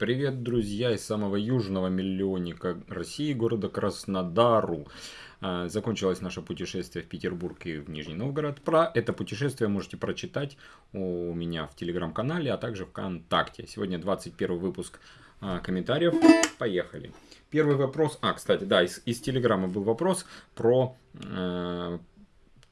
Привет, друзья из самого южного миллионника России, города Краснодару. А, закончилось наше путешествие в Петербург и в Нижний Новгород. Про это путешествие можете прочитать у меня в телеграм-канале, а также ВКонтакте. Сегодня 21 выпуск а, комментариев. Поехали. Первый вопрос. А, кстати, да, из, из телеграма был вопрос про э,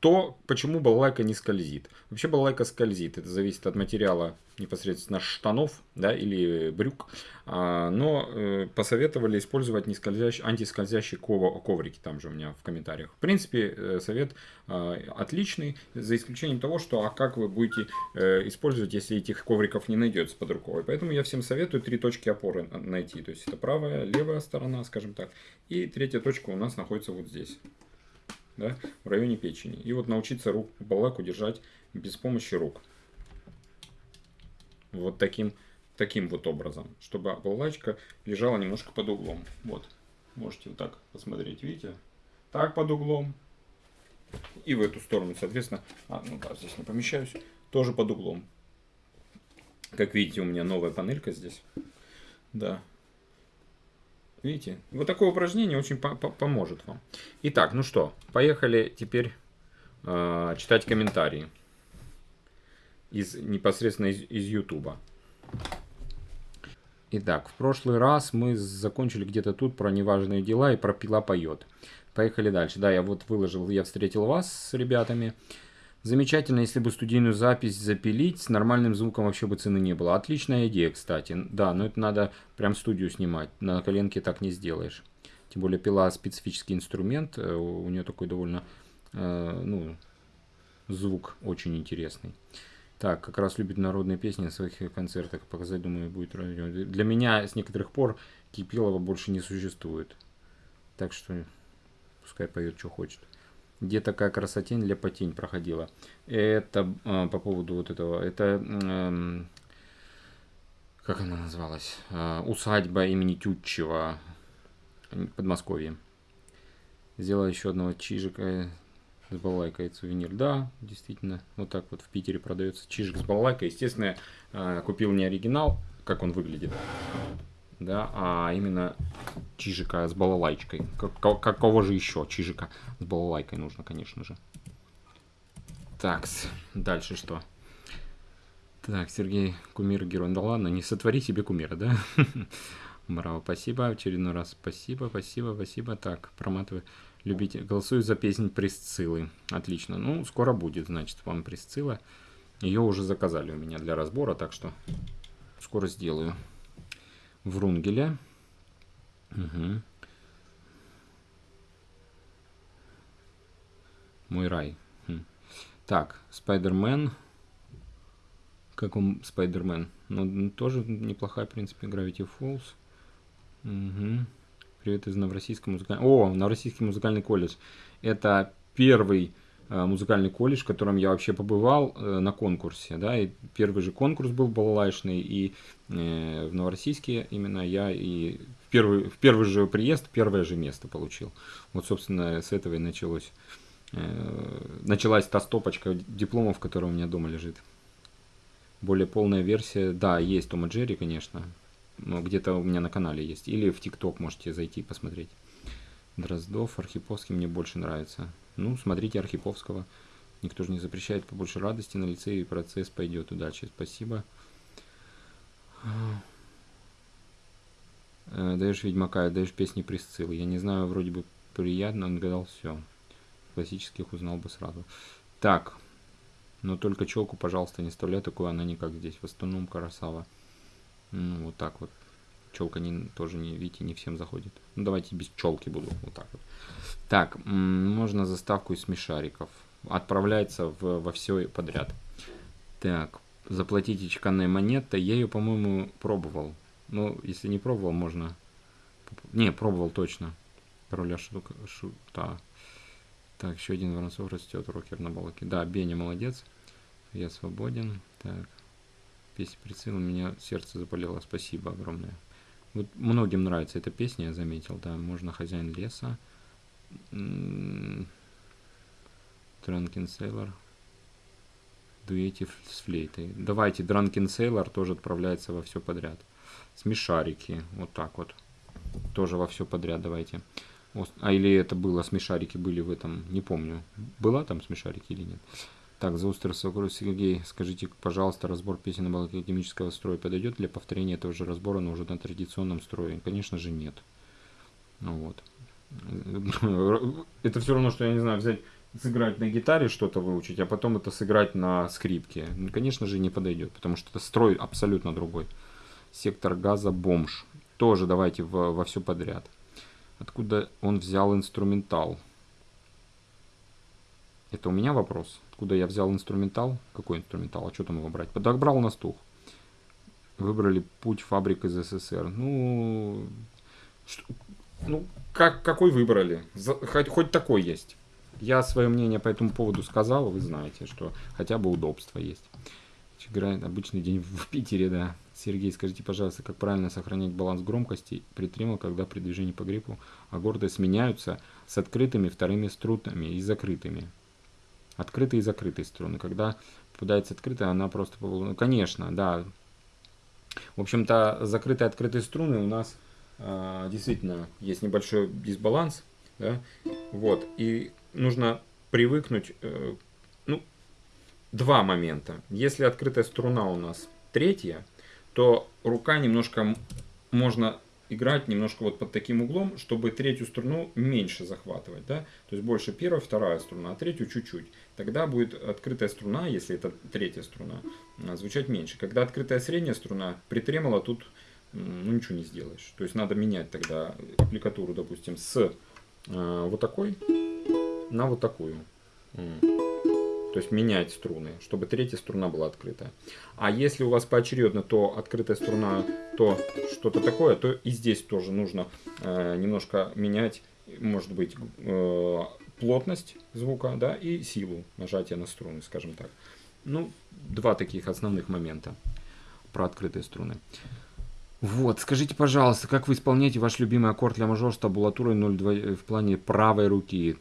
то, почему балалайка не скользит. Вообще балалайка скользит, это зависит от материала непосредственно штанов да, или брюк. А, но э, посоветовали использовать не скользящий, антискользящие коврики, там же у меня в комментариях. В принципе, э, совет э, отличный, за исключением того, что а как вы будете э, использовать, если этих ковриков не найдется под рукой. Поэтому я всем советую три точки опоры найти. То есть это правая, левая сторона, скажем так. И третья точка у нас находится вот здесь да, в районе печени. И вот научиться рук балаку держать без помощи рук. Вот таким, таким вот образом, чтобы балачка лежала немножко под углом. Вот, можете вот так посмотреть, видите? Так под углом. И в эту сторону, соответственно, а, ну да, здесь не помещаюсь, тоже под углом. Как видите, у меня новая панелька здесь. Да, Видите? Вот такое упражнение очень по -по поможет вам. Итак, ну что, поехали теперь э, читать комментарии. Из, непосредственно из, из YouTube. Итак, в прошлый раз мы закончили где-то тут про неважные дела и про пила поет. Поехали дальше. Да, я вот выложил, я встретил вас с ребятами. Замечательно, если бы студийную запись запилить, с нормальным звуком вообще бы цены не было. Отличная идея, кстати. Да, но это надо прям студию снимать. На коленке так не сделаешь. Тем более пила специфический инструмент. Э, у нее такой довольно, э, ну, звук очень интересный. Так, как раз любит народные песни на своих концертах. Показать, думаю, будет Для меня с некоторых пор Кипилова больше не существует. Так что пускай поет, что хочет где такая красотень, ляпотень проходила. Это э, по поводу вот этого, это, э, как она называлась, э, усадьба имени Тютчева, Подмосковье. Сделала еще одного чижика с балалайкой сувенир. Да, действительно, вот так вот в Питере продается чижик с балалайкой. Естественно, э, купил не оригинал, как он выглядит, да, а именно чижика с балалайкой. Как, какого же еще чижика с балалайкой нужно, конечно же. Так, дальше что? Так, Сергей, кумир, герой. Да ладно, не сотвори себе кумира, да? Браво, спасибо. Очередной раз спасибо, спасибо, спасибо. Так, проматывай. Любите. Голосую за песнь Присциллы. Отлично. Ну, скоро будет, значит, вам Присцилла. Ее уже заказали у меня для разбора, так что скоро сделаю. Врунгеля. Угу. Мой рай. Хм. Так, Спайдермен. Как он, Спайдермен? Ну, тоже неплохая, в принципе, Gravity Falls. Угу. Привет из Новороссийского музыкального... О, Новороссийский музыкальный колледж. Это первый музыкальный колледж, в котором я вообще побывал э, на конкурсе. Да, и первый же конкурс был балалайшный, и э, в Новороссийске именно я и в первый, в первый же приезд первое же место получил. Вот, собственно, с этого и началось. Началась та стопочка дипломов, которая у меня дома лежит. Более полная версия, да, есть Тома Джерри, конечно, но где-то у меня на канале есть. Или в ТикТок можете зайти посмотреть. Дроздов, Архиповский мне больше нравится. Ну, смотрите Архиповского. Никто же не запрещает побольше радости на лице, и процесс пойдет. Удачи, спасибо. Э, даешь Ведьмака, даешь песни Присциллы. Я не знаю, вроде бы приятно, он гадал все. Классических узнал бы сразу. Так, но только челку, пожалуйста, не вставляй такую, она не как здесь. В основном красава. Ну, вот так вот. Челка не, тоже, не, видите, не всем заходит. Ну, давайте без челки буду. Вот так вот. Так, можно заставку из смешариков. Отправляется в, во все подряд. Так, заплатите чеканной монетой. Я ее, по-моему, пробовал. Ну, если не пробовал, можно... Не, пробовал точно. Короля шутка, шута. Так, еще один Воронцов растет, рокер на балке. Да, Беня молодец. Я свободен. Так. Песня прицел, у меня сердце заболело. Спасибо огромное. Вот многим нравится эта песня, я заметил, да. Можно хозяин леса. Drunken Sailor. Дуэте с флейтой. Давайте, Drunken Sailor тоже отправляется во все подряд. Смешарики. Вот так вот. Тоже во все подряд давайте. А или это было, смешарики были в этом, не помню. Была там смешарики или нет? Так, за остров Сергей, скажите, пожалуйста, разбор песен академического строя подойдет для повторения этого же разбора, но уже на традиционном строе? Конечно же нет. Ну вот. Это все равно, что, я не знаю, взять, сыграть на гитаре что-то выучить, а потом это сыграть на скрипке. Ну, конечно же, не подойдет, потому что это строй абсолютно другой. Сектор газа бомж. Тоже давайте во, во все подряд. Откуда он взял инструментал? Это у меня вопрос. Откуда я взял инструментал? Какой инструментал? А что там его брать? Подобрал на стух. Выбрали путь фабрик из СССР. Ну, что, ну как, какой выбрали? За, хоть, хоть такой есть. Я свое мнение по этому поводу сказал, вы знаете, что хотя бы удобство есть. Играет обычный день в Питере, да. Сергей, скажите, пожалуйста, как правильно сохранять баланс громкости при тримал, когда при движении по гриппу агорды сменяются с открытыми вторыми струнами и закрытыми? Открытые и закрытые струны. Когда попадается открытая, она просто... Ну, конечно, да. В общем-то, закрытые и открытые струны у нас э, действительно есть небольшой дисбаланс. Да? Вот. И нужно привыкнуть... Э, ну, два момента. Если открытая струна у нас третья, то рука немножко можно играть немножко вот под таким углом, чтобы третью струну меньше захватывать, да, то есть больше первая, вторая струна, а третью чуть-чуть. Тогда будет открытая струна, если это третья струна, звучать меньше. Когда открытая средняя струна, при тремоло тут ну, ничего не сделаешь. То есть надо менять тогда аппликатуру, допустим, с э, вот такой на вот такую. То есть менять струны, чтобы третья струна была открытая. А если у вас поочередно то открытая струна, то что-то такое, то и здесь тоже нужно э, немножко менять, может быть, э, плотность звука да, и силу нажатия на струны, скажем так. Ну, два таких основных момента про открытые струны. Вот, скажите, пожалуйста, как вы исполняете ваш любимый аккорд для мажор с табулатурой 0,2 в плане правой руки?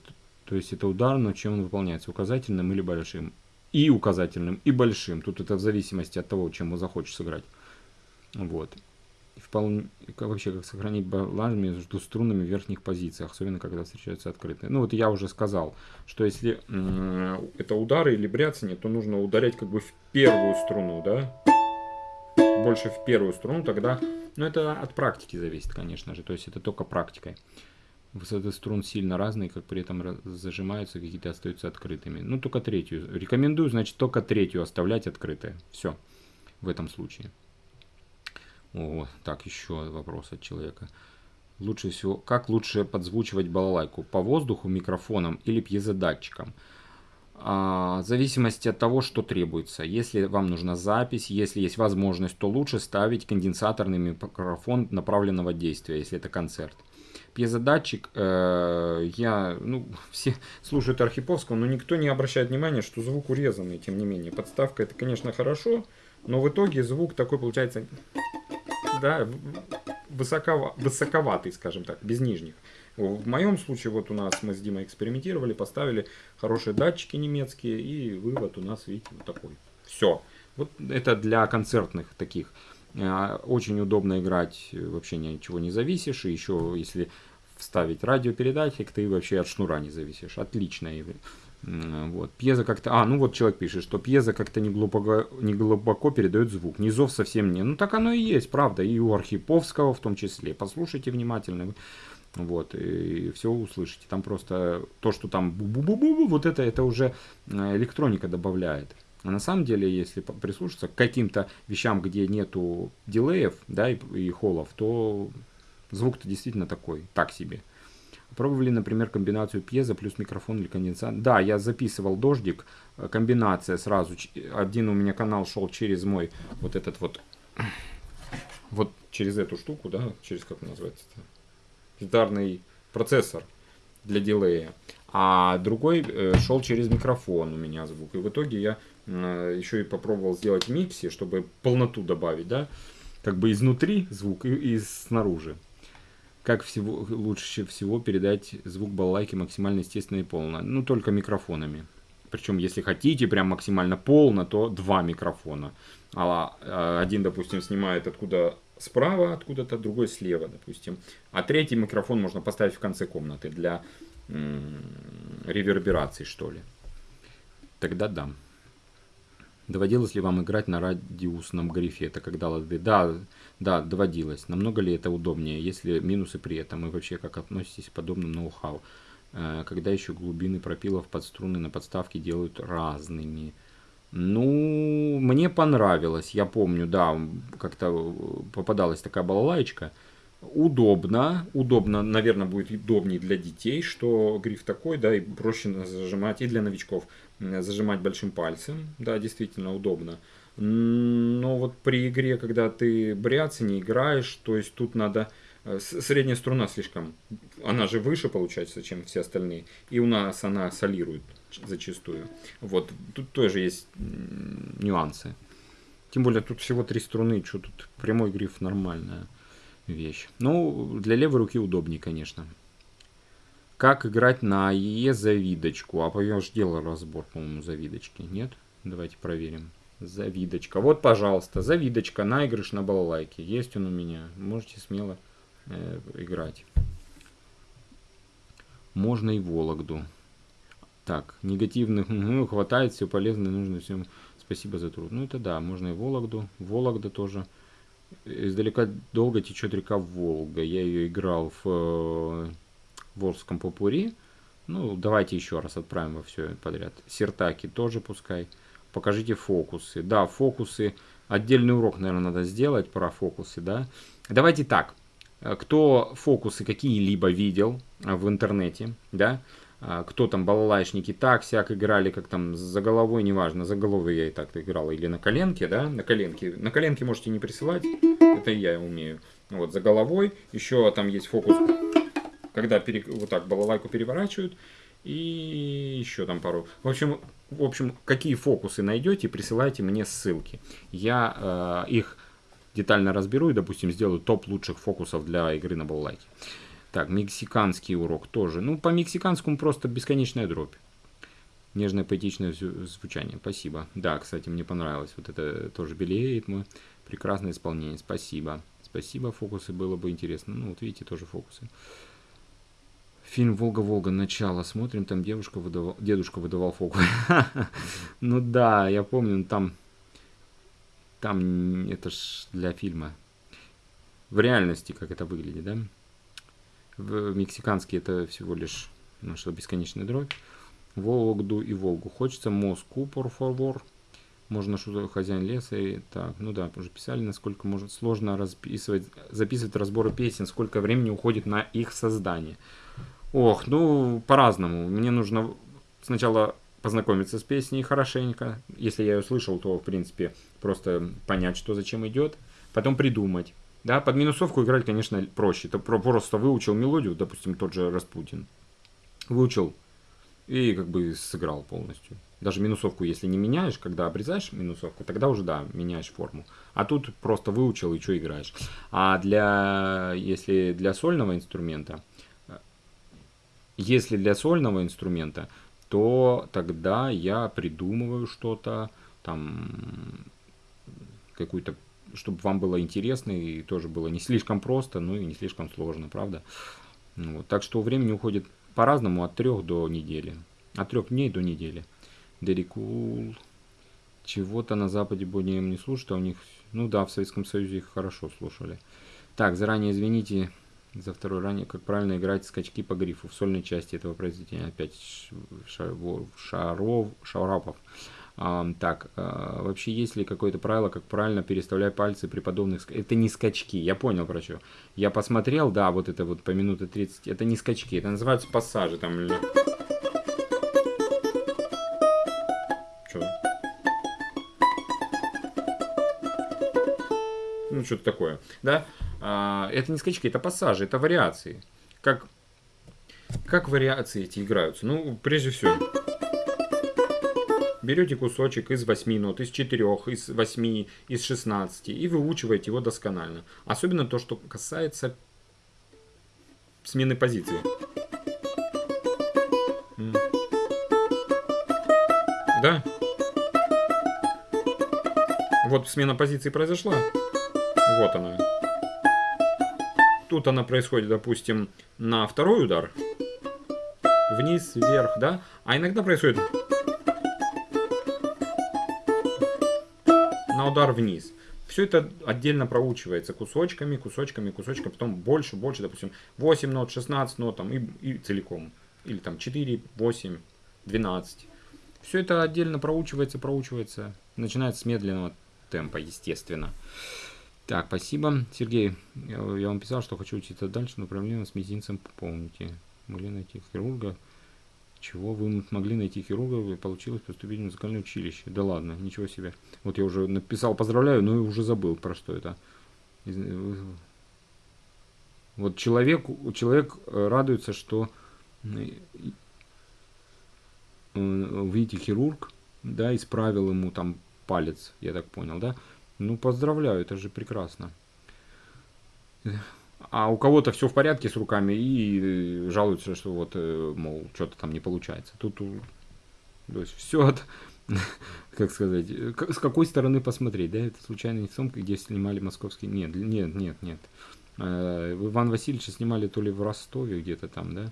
То есть это удар, но чем он выполняется, указательным или большим. И указательным, и большим. Тут это в зависимости от того, чем вы захочешь сыграть. Вот. Вполне, вообще, как сохранить баланс между струнами в верхних позициях, особенно когда встречаются открытые. Ну вот я уже сказал, что если это удары или бряцание, то нужно ударять как бы в первую струну, да? Больше в первую струну, тогда... Ну это от практики зависит, конечно же, то есть это только практикой. Высоты струн сильно разные, как при этом зажимаются, какие-то остаются открытыми. Ну, только третью. Рекомендую, значит, только третью оставлять открытой. Все. В этом случае. О, так, еще вопрос от человека. Лучше всего, как лучше подзвучивать балалайку? По воздуху, микрофоном или пьезодатчиком? А, в зависимости от того, что требуется. Если вам нужна запись, если есть возможность, то лучше ставить конденсаторный микрофон направленного действия, если это концерт пьезодатчик, э, я, ну, все слушают Архиповского, но никто не обращает внимания, что звук урезанный, тем не менее. Подставка это, конечно, хорошо, но в итоге звук такой получается, да, высокова, высоковатый, скажем так, без нижних. В моем случае, вот у нас мы с Димой экспериментировали, поставили хорошие датчики немецкие, и вывод у нас, видите, вот такой. Все. Вот это для концертных таких. Э, очень удобно играть, вообще ничего не зависишь. И еще, если вставить радиопередатчик, ты вообще от шнура не зависишь. Отлично. Вот. Пьеза как-то... А, ну вот человек пишет, что пьеза как-то не глубоко, не глубоко передает звук. Низов совсем не. Ну так оно и есть, правда. И у Архиповского в том числе. Послушайте внимательно. Вот, и все услышите. Там просто то, что там бу-бу-бу-бу, вот это, это уже э, электроника добавляет. А на самом деле, если прислушаться к каким-то вещам, где нету дилеев, да, и, и холлов, то Звук-то действительно такой, так себе. Пробовали, например, комбинацию пьеза плюс микрофон или конденсатор. Да, я записывал дождик. Э, комбинация сразу. Один у меня канал шел через мой вот этот вот. Вот через эту штуку, да, через как называется-то? Гитарный процессор для дилея. А другой э, шел через микрофон у меня звук. И в итоге я э, еще и попробовал сделать микси, чтобы полноту добавить, да. Как бы изнутри звук и, и снаружи как всего, лучше всего передать звук балалайки максимально естественно и полно. Ну, только микрофонами. Причем, если хотите прям максимально полно, то два микрофона. А, а один, допустим, снимает откуда справа, откуда-то, другой слева, допустим. А третий микрофон можно поставить в конце комнаты для реверберации, что ли. Тогда да. Доводилось ли вам играть на радиусном грифе? Это когда лады? Да, да, доводилось. Намного ли это удобнее, если минусы при этом? И вообще, как относитесь к подобным ноу-хау? Э, когда еще глубины пропилов под струны на подставке делают разными. Ну, мне понравилось, я помню, да, как-то попадалась такая балалайка. Удобно, удобно, наверное, будет удобнее для детей, что гриф такой, да, и проще зажимать, и для новичков зажимать большим пальцем, да, действительно удобно. Но вот при игре, когда ты бряться не играешь, то есть тут надо Э, средняя струна слишком, она же выше получается, чем все остальные. И у нас она солирует зачастую. Вот, тут тоже есть нюансы. Тем более тут всего три струны, что тут прямой гриф нормальная вещь. Ну, для левой руки удобнее, конечно. Как играть на АЕ завидочку? А уже делал разбор, по-моему, завидочки. Нет? Давайте проверим. Завидочка. Вот, пожалуйста, завидочка, наигрыш на балалайке. Есть он у меня. Можете смело э, играть. Можно и Вологду. Так, негативных ну, хватает, все полезно, нужно всем. Спасибо за труд. Ну это да, можно и Вологду. Вологда тоже. Издалека долго течет река Волга. Я ее играл в э, Волжском попури. Ну, давайте еще раз отправим во все подряд. Сертаки тоже пускай. Покажите фокусы. Да, фокусы. Отдельный урок, наверное, надо сделать про фокусы, да. Давайте так. Э, кто фокусы какие-либо видел э, в интернете, да, э, кто там балалайшники так сяк играли, как там за головой, неважно, за головой я и так играл, или на коленке, да, на коленке. На коленке можете не присылать, это я умею. Вот, за головой, еще там есть фокус, когда пере, вот так балалайку переворачивают, и еще там пару. В общем, в общем, какие фокусы найдете, присылайте мне ссылки. Я э, их детально разберу и, допустим, сделаю топ лучших фокусов для игры на баллайке. Так, мексиканский урок тоже. Ну, по мексиканскому просто бесконечная дробь. Нежное поэтичное звучание. Спасибо. Да, кстати, мне понравилось. Вот это тоже белеет мой. Прекрасное исполнение. Спасибо. Спасибо, фокусы было бы интересно. Ну, вот видите, тоже фокусы. Фильм «Волга-Волга. Начало». Смотрим, там девушка выдавал, дедушка выдавал фокус. Ну да, я помню, там там это ж для фильма. В реальности, как это выглядит, да? В мексиканский это всего лишь наша бесконечная дробь. Вологду и Волгу. Хочется Москву, por favor. Можно что хозяин леса и так. Ну да, уже писали, насколько может сложно расписывать, записывать разборы песен, сколько времени уходит на их создание. Ох, ну по-разному. Мне нужно сначала познакомиться с песней хорошенько. Если я ее слышал, то, в принципе, просто понять, что зачем идет. Потом придумать. Да, под минусовку играть, конечно, проще. Ты просто выучил мелодию, допустим, тот же Распутин. Выучил и как бы сыграл полностью. Даже минусовку, если не меняешь, когда обрезаешь минусовку, тогда уже, да, меняешь форму. А тут просто выучил и что играешь. А для, если для сольного инструмента, если для сольного инструмента, то тогда я придумываю что-то, там, какую-то, чтобы вам было интересно и тоже было не слишком просто, ну и не слишком сложно, правда? Вот. Так что времени уходит по-разному от трех до недели. От трех дней до недели. Дерикул. Чего-то на Западе более не слушают, а у них... Ну да, в Советском Союзе их хорошо слушали. Так, заранее извините, за второй ранее, как правильно играть скачки по грифу в сольной части этого произведения. Опять Шаров, Шарапов. А, так, а, вообще есть ли какое-то правило, как правильно переставлять пальцы при подобных... Это не скачки, я понял про что. Я посмотрел, да, вот это вот по минуте 30, это не скачки, это называются пассажи там. Или... Ну, что-то такое, да? А, это не скачки, это пассажи, это вариации. Как, как вариации эти играются? Ну, прежде всего, берете кусочек из 8 нот, из 4, из 8, из 16 и выучиваете его досконально. Особенно то, что касается смены позиции. Да? Вот смена позиции произошла. Вот она. Тут она происходит, допустим, на второй удар. Вниз, вверх, да? А иногда происходит на удар вниз. Все это отдельно проучивается кусочками, кусочками, кусочками, потом больше, больше, допустим, 8 нот, 16 нот там, и, и целиком. Или там 4, 8, 12. Все это отдельно проучивается, проучивается. Начинается с медленного темпа, естественно. Так, спасибо. Сергей, я, вам писал, что хочу учиться дальше, но проблема с мизинцем помните. Могли найти хирурга. Чего вы могли найти хирурга, и получилось поступить в музыкальное училище. Да ладно, ничего себе. Вот я уже написал поздравляю, но уже забыл про что это. Вот человек, человек э, радуется, что э, видите, хирург, да, исправил ему там палец, я так понял, да. Ну, поздравляю, это же прекрасно. А у кого-то все в порядке с руками и жалуются, что вот, э, мол, что-то там не получается. Тут, то есть, все от, как сказать, с какой стороны посмотреть, да, это случайно не сумка, где снимали московский, нет, нет, нет, нет. Э, Иван Васильевича снимали то ли в Ростове где-то там, да,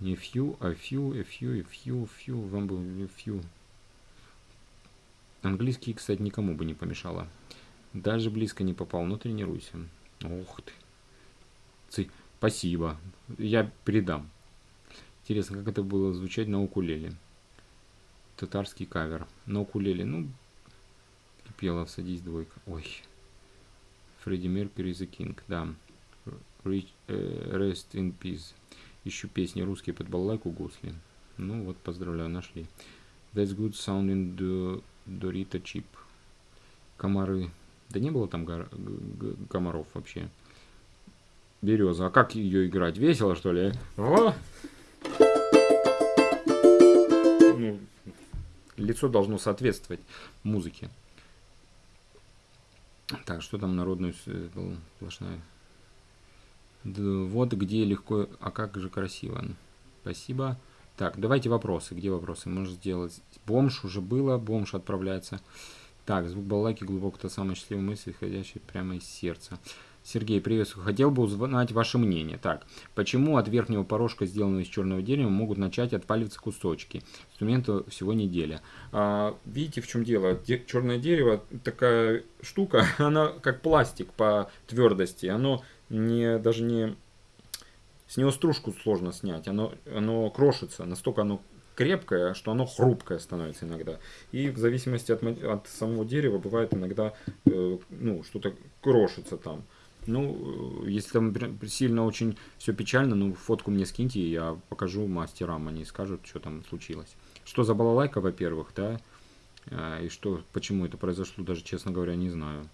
не few, а few, a few, few, вам бы few. Английский, кстати, никому бы не помешало. Даже близко не попал, но тренируйся. Ух ты. Ци. Спасибо. Я передам. Интересно, как это было звучать на укулеле. Татарский кавер. На укулеле. Ну, пела «Садись, двойка». Ой. Фредди Меркьюри The King. Да. Rich, uh, rest in peace. Ищу песни русские под балалайку гусли. Ну вот, поздравляю, нашли. That's good sounding the Dorita Chip. Комары. Да не было там комаров вообще. Береза. А как ее играть? Весело, что ли? О! Ну, лицо должно соответствовать музыке. Так, что там народную сплошная? Да, вот где легко, а как же красиво. Спасибо. Так, давайте вопросы. Где вопросы? Можно сделать. Бомж уже было. Бомж отправляется. Так, звук балалайки глубоко та самая счастливая мысль, исходящая прямо из сердца. Сергей, приветствую. Хотел бы узнать ваше мнение. Так, почему от верхнего порожка, сделанного из черного дерева, могут начать отпаливаться кусочки? Инструменту всего неделя. А, видите, в чем дело? Де черное дерево, такая штука, она как пластик по твердости. Оно не, даже не... С него стружку сложно снять. Оно, оно крошится. Настолько оно крепкое, что оно хрупкое становится иногда. И в зависимости от, от самого дерева бывает иногда э, ну, что-то крошится там. Ну, э, если там сильно очень все печально, ну, фотку мне скиньте, я покажу мастерам, они скажут, что там случилось. Что за балалайка, во-первых, да, а, и что, почему это произошло, даже, честно говоря, не знаю,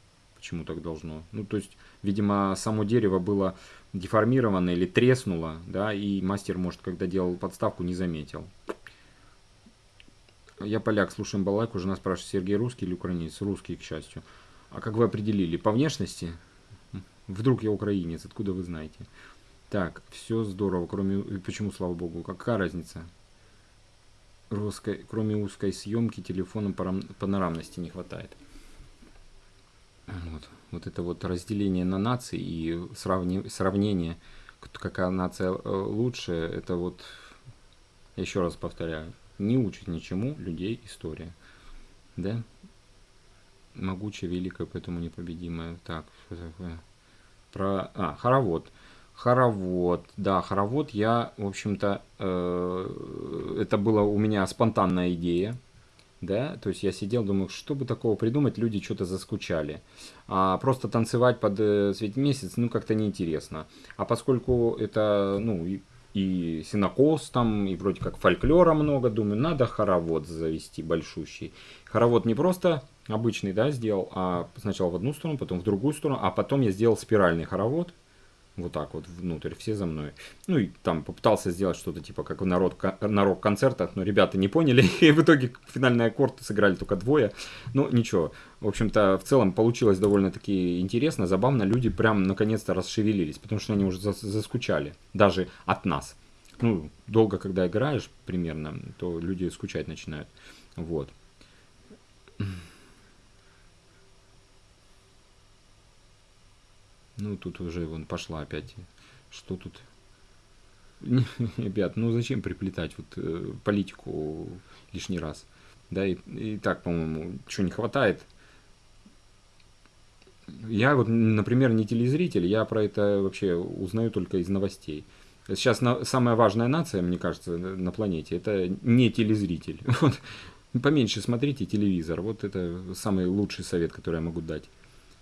почему так должно. Ну, то есть, видимо, само дерево было деформировано или треснуло, да, и мастер, может, когда делал подставку, не заметил. Я поляк, слушаем балалайку, жена спрашивает, Сергей русский или украинец? Русский, к счастью. А как вы определили? По внешности? Вдруг я украинец, откуда вы знаете? Так, все здорово, кроме... Почему, слава богу? Какая разница? Русской, кроме узкой съемки телефона панорамности не хватает. Вот, вот это вот разделение на нации и сравни, сравнение, какая нация э, лучше, это вот, еще раз повторяю, не учит ничему людей история. Да? Могучая, великая, поэтому непобедимая. Так, что такое? Про... А, хоровод. Хоровод, да, хоровод я, в общем-то, э, это была у меня спонтанная идея, да, то есть я сидел, думаю, что бы такого придумать, люди что-то заскучали. А просто танцевать под э, светь месяц, ну, как-то неинтересно. А поскольку это, ну, и, и синокос там, и вроде как фольклора много, думаю, надо хоровод завести большущий. Хоровод не просто обычный, да, сделал, а сначала в одну сторону, потом в другую сторону, а потом я сделал спиральный хоровод, вот так вот внутрь, все за мной. Ну и там попытался сделать что-то типа как народ, на рок-концертах, но ребята не поняли, и в итоге финальный аккорд сыграли только двое. Ну ничего, в общем-то в целом получилось довольно-таки интересно, забавно, люди прям наконец-то расшевелились, потому что они уже заскучали, даже от нас. Ну, долго когда играешь примерно, то люди скучать начинают. Вот. Ну, тут уже вон пошла опять. Что тут? Ребят, ну зачем приплетать вот э, политику лишний раз? Да, и, и так, по-моему, что не хватает. Я вот, например, не телезритель, я про это вообще узнаю только из новостей. Сейчас на, самая важная нация, мне кажется, на планете, это не телезритель. Вот, поменьше смотрите телевизор. Вот это самый лучший совет, который я могу дать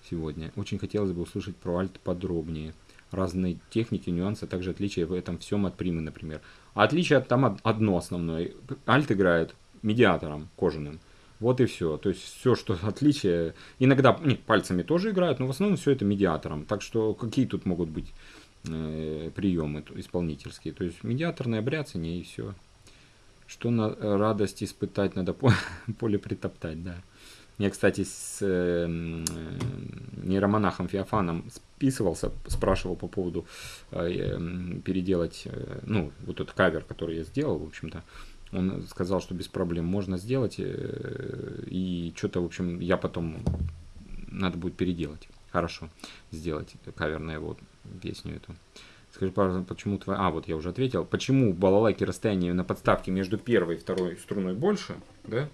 сегодня. Очень хотелось бы услышать про альт подробнее. Разные техники, нюансы, а также отличия в этом всем от примы, например. Отличие там одно основное. Альт играет медиатором кожаным. Вот и все. То есть все, что отличие. Иногда нет, пальцами тоже играют, но в основном все это медиатором. Так что какие тут могут быть э, приемы исполнительские? То есть медиаторное бряцание и все. Что на радость испытать, надо поле притоптать, да. Я, кстати, с э, нейромонахом Феофаном списывался, спрашивал по поводу э, переделать, э, ну, вот этот кавер, который я сделал, в общем-то. Он сказал, что без проблем можно сделать, э, и что-то, в общем, я потом надо будет переделать. Хорошо, сделать кавер на его песню эту. Скажи, пожалуйста, почему твоя... А, вот я уже ответил. Почему у балалайки расстояние на подставке между первой и второй струной больше, да,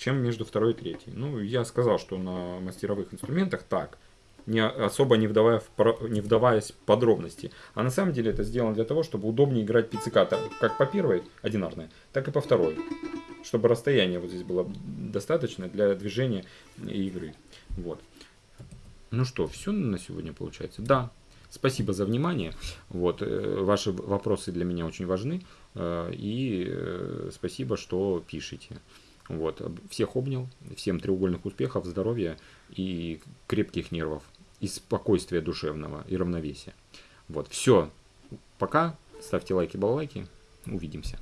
чем между второй и третьей. Ну, я сказал, что на мастеровых инструментах так, не особо не, вдавая в, не вдаваясь в подробности. А на самом деле это сделано для того, чтобы удобнее играть пицциката как по первой, одинарной, так и по второй. Чтобы расстояние вот здесь было достаточно для движения игры. Вот. Ну что, все на сегодня получается? Да. Спасибо за внимание. Вот, э, ваши вопросы для меня очень важны. Э, и э, спасибо, что пишете. Вот. Всех обнял, всем треугольных успехов, здоровья и крепких нервов, и спокойствия душевного, и равновесия. Вот, все. Пока. Ставьте лайки, балалайки. Увидимся.